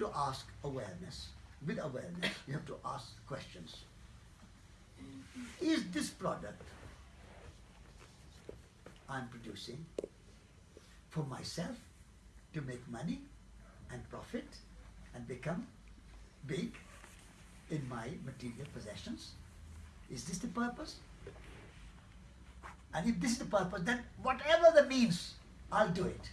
to ask awareness. With awareness, you have to ask questions. Is this product I'm producing for myself to make money and profit and become big in my material possessions? Is this the purpose? And if this is the purpose, then whatever the means, I'll do it.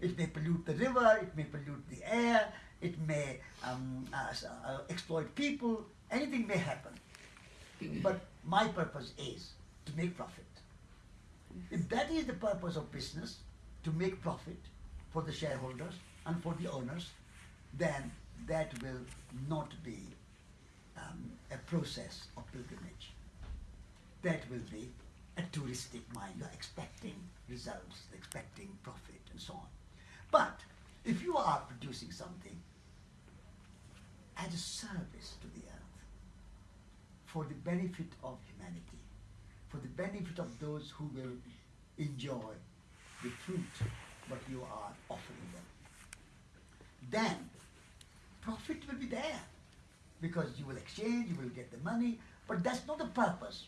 It may pollute the river, it may pollute the air, it may um, uh, exploit people, anything may happen. But my purpose is to make profit. If that is the purpose of business, to make profit for the shareholders and for the owners, then that will not be um, a process of pilgrimage. That will be a touristic mind. You're expecting results, expecting profit, and so on. But if you are producing something as a service to the earth, for the benefit of humanity, for the benefit of those who will enjoy the fruit what you are offering them, then profit will be there because you will exchange, you will get the money, but that's not the purpose.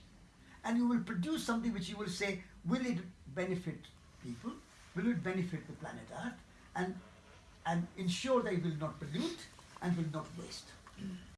And you will produce something which you will say, will it benefit people? Will it benefit the planet Earth? And, and ensure that it will not pollute and will not waste.